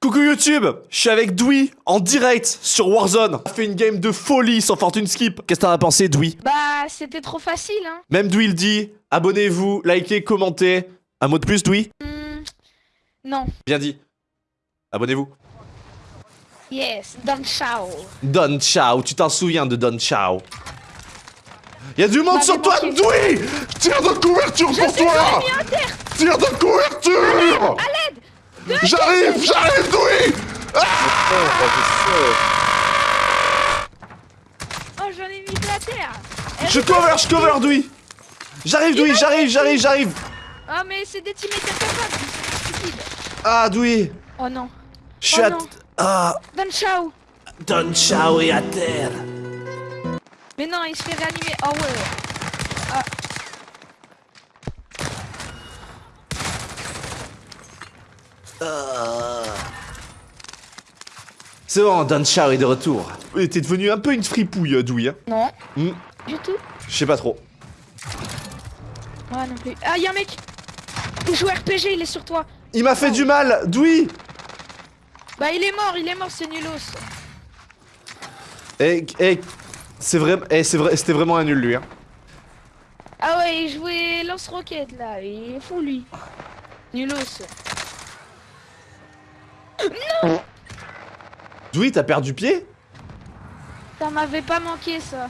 Coucou YouTube, je suis avec Dewey en direct sur Warzone. On a fait une game de folie sans fortune skip. Qu'est-ce que t'en as pensé, Dewey? Bah, c'était trop facile, hein. Même Dewey le dit. Abonnez-vous, likez, commentez. Un mot de plus, Dewey? Hmm, non. Bien dit. Abonnez-vous. Yes, Don Chao. Don Chao, tu t'en souviens de Don Chao? Y'a du monde sur toi. Dewey Tire de couverture pour toi. Tire de couverture J'arrive, j'arrive, Dewey Oh, j'en ai mis de la terre. Eh, Je cover, je cover, Dewey J'arrive, Dewey, j'arrive, j'arrive, j'arrive Oh, mais c'est des teammates incapables, stupides. Ah, Dewey Oh non. Je suis Oh à... non. Ah, Don Chao. Don Chao est à terre Mais non, il se fait réanimer. Oh ouais. C'est bon, Don Chao est de retour. Et T'es devenu un peu une fripouille, Dewey, hein Non. Hmm, Du tout. Je sais pas trop. Moi non plus. Ah, y'a un mec. Il joue RPG, il est sur toi. Il m'a fait du mal, Dewey Bah, il est mort, il est mort, c'est nulos. Eh, eh, c'est vrai, eh, c'est vrai, c'était vraiment un nul, lui, hein. Ah ouais, il jouait lance-roquette là, il est fou lui. Nulos. Dewey, t'as perdu pied Ça m'avait pas manqué ça.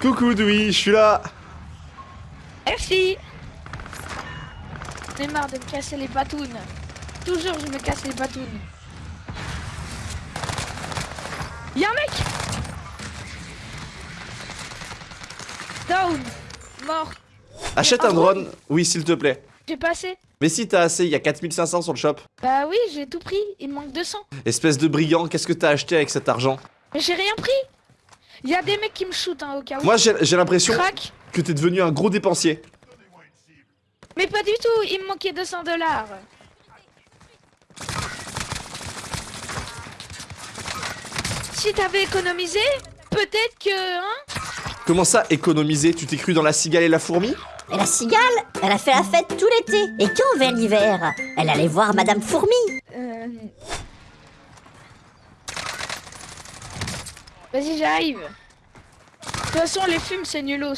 Coucou, Dewey, je suis là Merci. J'en ai marre de me casser les patounes. Toujours je me casse les patounes. Y'a un mec Down Mort Achète un drone, oui, s'il te plaît. J'ai passé Mais si t'as assez, il y a 4500 sur le shop. Bah oui, j'ai tout pris, il me manque 200. Espèce de brigand, qu'est-ce que t'as acheté avec cet argent? Mais j'ai rien pris Il y a des mecs qui me shootent hein, au cas où. Moi, j'ai l'impression que t'es devenu un gros dépensier. Mais pas du tout, il me manquait 200 dollars. Si t'avais économisé, peut-être que... Hein? Comment ça, économiser? Tu t'es cru dans la cigale et la fourmi? Et la cigale, elle a fait la fête tout l'été. Et quand vint l'hiver, elle allait voir Madame Fourmi. Euh... Vas-y, j'arrive. De toute façon, les fumes, c'est nulos.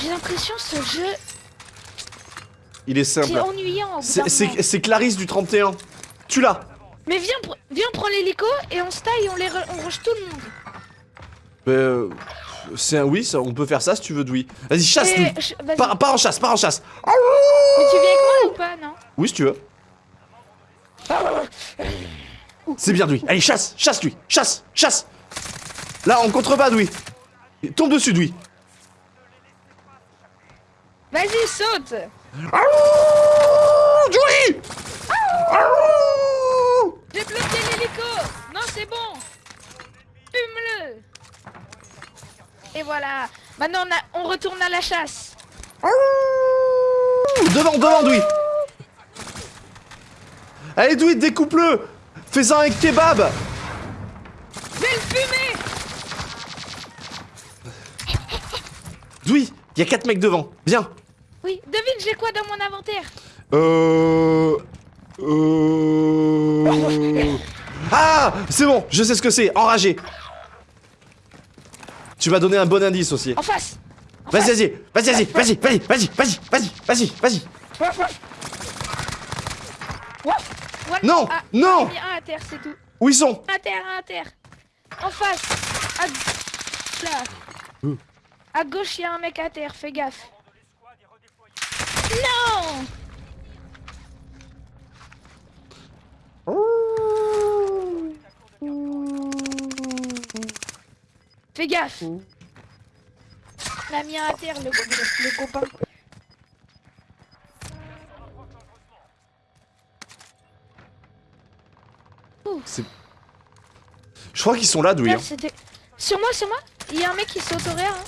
J'ai l'impression ce jeu Il est simple. ennuyant. C'est- d'un C'est Clarisse du 31. Tu l'as Mais viens, viens prendre l'hélico et on se taille, on les re- on rush tout le monde. Euh, C'est un oui, ça, on peut faire ça si tu veux, Dewey. Vas-y, je- vas-y. Pars, pars en chasse, pars en chasse Mais tu viens avec moi ou pas, non Oui, si tu veux. C'est bien, Dewey. Allez, chasse, chasse, lui. Chasse, chasse. Là, en contrebas, Dewey. Tombe dessus, Dewey. Vas-y, saute Dewey voilà Maintenant, on, a- on retourne à la chasse Devant, devant, Dewey. Allez, Dewey, découpe-le. Fais-en avec kebab. Je vais le fumer Dewey, il y a 4 mecs devant. Viens. Oui, devine, j'ai quoi dans mon inventaire? Euh... Euh... Ah C'est bon, je sais ce que c'est, enragé. Tu vas donner un bon indice aussi. En face Vas-y, vas-y, vas-y, vas-y, vas-y, vas-y, vas-y, vas-y, vas-y, vas-y. Non, Ah, non. Mis un à terre, c'est tout. Où ils sont? À terre, à terre. En face. À... Là. À gauche, il y a un mec à terre, fais gaffe. Non Fais gaffe. Il a mis un à terre, le, le- le copain. C'est- Je crois qu'ils sont là, hein. c'était- Sur moi, sur moi Il y a un mec qui saute au réa. Hein.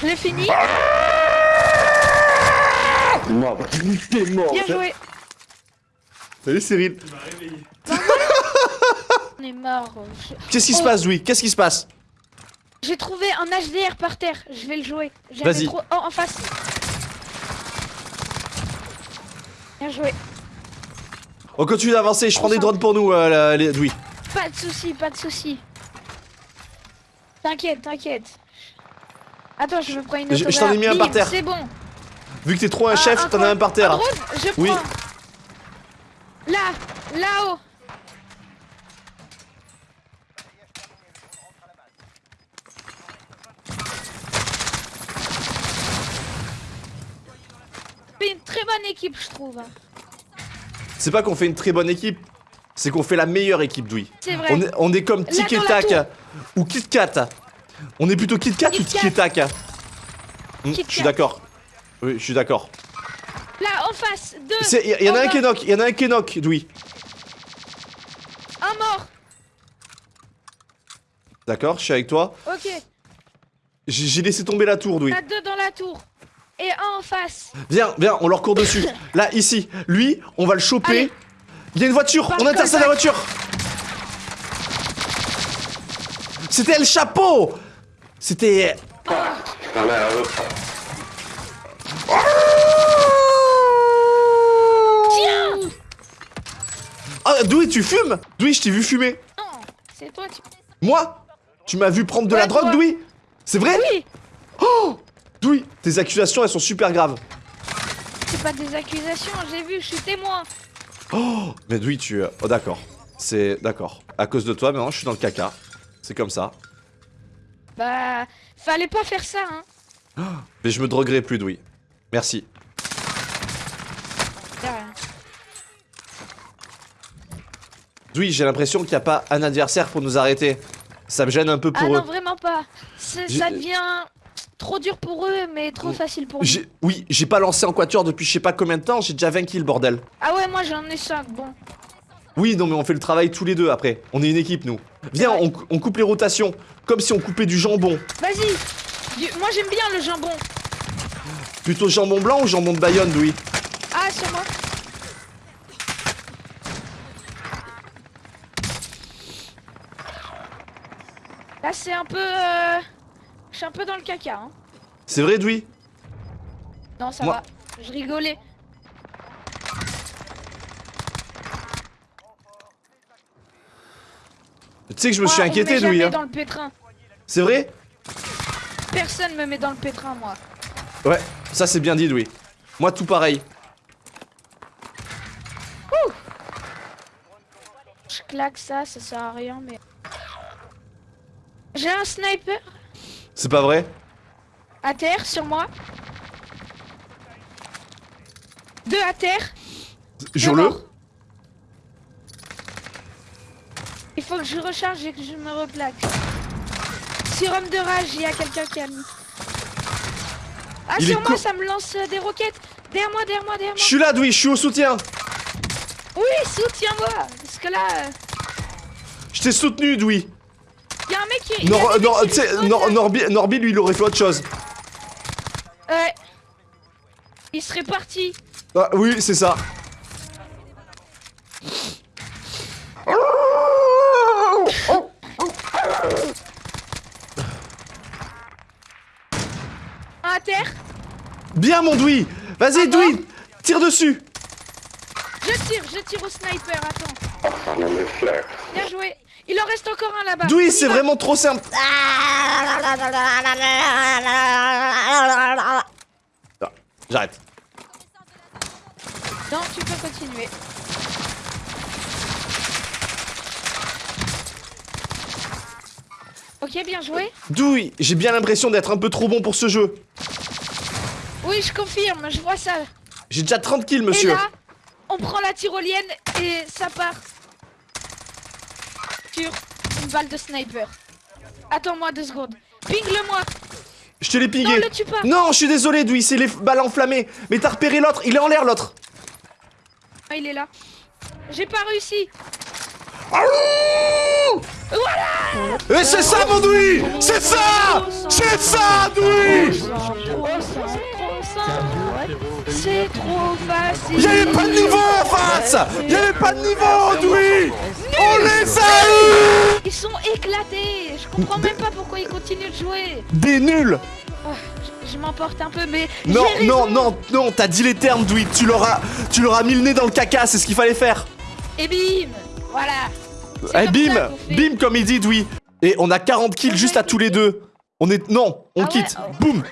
Je l'ai fini. Bah, t'es mort. Bien joué. Salut Cyril. On est mort. Je- Qu'est-ce qui se Oh. passe, Louis? Qu'est-ce qui se passe? J'ai trouvé un HDR par terre. Je vais le jouer. Vas-y. Trop... Oh, en face. Bien joué. On continue d'avancer, je prends des drones pour nous, euh, la- les- Louis. Pas de soucis, pas de soucis. T'inquiète, t'inquiète. Attends, je veux prendre une Je- je t'en ai mis un par terre. C'est bon. Vu que t'es trop un Ah, chef, t'en as un par terre. Oui. Là, là-haut. C'est une très bonne équipe, je trouve. C'est pas qu'on fait une très bonne équipe, c'est qu'on fait la meilleure équipe. C'est vrai. On est, on est comme Tic et Tac ou Kit Kat. On est plutôt Kit Kat ou Tic et Tac Hmm, Je suis d'accord. Oui, je suis d'accord. Là, en face, deux. Il y, en a un qui est knock, il y en a un qui est knock, Louis. Un mort. D'accord, je suis avec toi. Ok. J'ai laissé tomber la tour, Louis. Là, deux dans la tour. Et un en face. Viens, viens, on leur court dessus. Là, ici. Lui, on va le choper. Allez. Il y a une voiture, Par on intercepte la voiture. C'était le chapeau. C'était. Par là, hop. Tiens Ah, Douy, tu fumes Douy, je t'ai vu fumer. Non, c'est toi, tu... Moi Tu m'as vu prendre de la drogue, toi. Douy C'est vrai Oui Douy, tes accusations, elles sont super graves. C'est pas des accusations, j'ai vu, je suis témoin. Oh Mais Douy, tu. Oh, d'accord. C'est. D'accord. À cause de toi, maintenant, je suis dans le caca. C'est comme ça. Bah, fallait pas faire ça, hein. Mais je me droguerai plus, Douy. Merci. Douy, j'ai l'impression qu'il n'y a pas un adversaire pour nous arrêter. Ça me gêne un peu Ah pour non, eux. vraiment pas. C'est- J'ai- Ça devient trop dur pour eux, mais trop facile pour nous. Oui, j'ai pas lancé en quatuor depuis je sais pas combien de temps, j'ai déjà 20 kills, bordel. Ah ouais, moi j'en ai 5, bon. Oui, non, mais on fait le travail tous les deux après. On est une équipe, nous. Viens, on, cou- on coupe les rotations, comme si on coupait du jambon. Vas-y Moi j'aime bien le jambon. Plutôt jambon blanc ou jambon de Bayonne, Louis Ah, sur moi. Là c'est un peu... euh, Je suis un peu dans le caca, hein. C'est vrai, Louis Non, ça Moi- va. Je rigolais. Tu sais que je me suis Moi, inquiété, Louis. hein. dans le pétrin. C'est vrai Personne me met dans le pétrin, moi. Ouais, ça c'est bien dit, Louis. Moi, tout pareil. Je claque ça, ça sert à rien, mais... J'ai un sniper C'est pas vrai? À terre sur moi. Deux à terre. Jure-le. Il faut que je recharge et que je me replaque. Homme de rage, il y a quelqu'un qui a mis. Ah, Il sur moi, ça me lance euh, des roquettes. Derrière moi, derrière moi, derrière Je moi. suis là, Louis, je suis au soutien. Oui, soutiens-moi. Parce que là, euh, Je t'ai soutenu, Louis. il y a un mec qui. Nor, Nor- qui Nor-. Norbi, Norbi, lui, il aurait fait autre chose. Ouais. Il serait parti. Ah, oui, c'est ça. Un à terre. Bien, mon Douy. Vas-y, Ah Douy. Tire dessus. Je tire, je tire au sniper. Attends. Bien joué. Il en reste encore un là-bas. Y c'est vraiment trop simple. J'arrête. Non, tu peux continuer. Ok, bien joué. Douy, j'ai bien l'impression d'être un peu trop bon pour ce jeu. Oui, je confirme, je vois ça. J'ai déjà 30 kills, monsieur. Et là, on prend la tyrolienne et ça part sur une balle de sniper. Attends-moi deux secondes. Ping-le-moi. Je te l'ai Non, pigué. le tue pas. Non, je suis désolé, Douy, c'est les balles enflammées. Mais t'as repéré l'autre, il est en l'air, l'autre. Ah, il est là. J'ai pas réussi. Et c'est ça, mon Douy C'est ça C'est ça, Douy C'est trop facile. Y'avait pas de niveau en face Y'avait pas de niveau, Doui On les a eu Ils sont éclatés. Je comprends même pas pourquoi ils continuent de jouer. Des nuls Oh, je je m'emporte un peu, mais Non, non, non, non, t'as dit les termes, Doui. Tu leur as, tu leur as mis le nez dans le caca, c'est ce qu'il fallait faire. Et bim, voilà. C'est Eh, bim ça. Bim, comme il dit, Doui. Et on a 40 kills juste à tous les deux. On est... Non, on Ah ouais, quitte. oh. Boum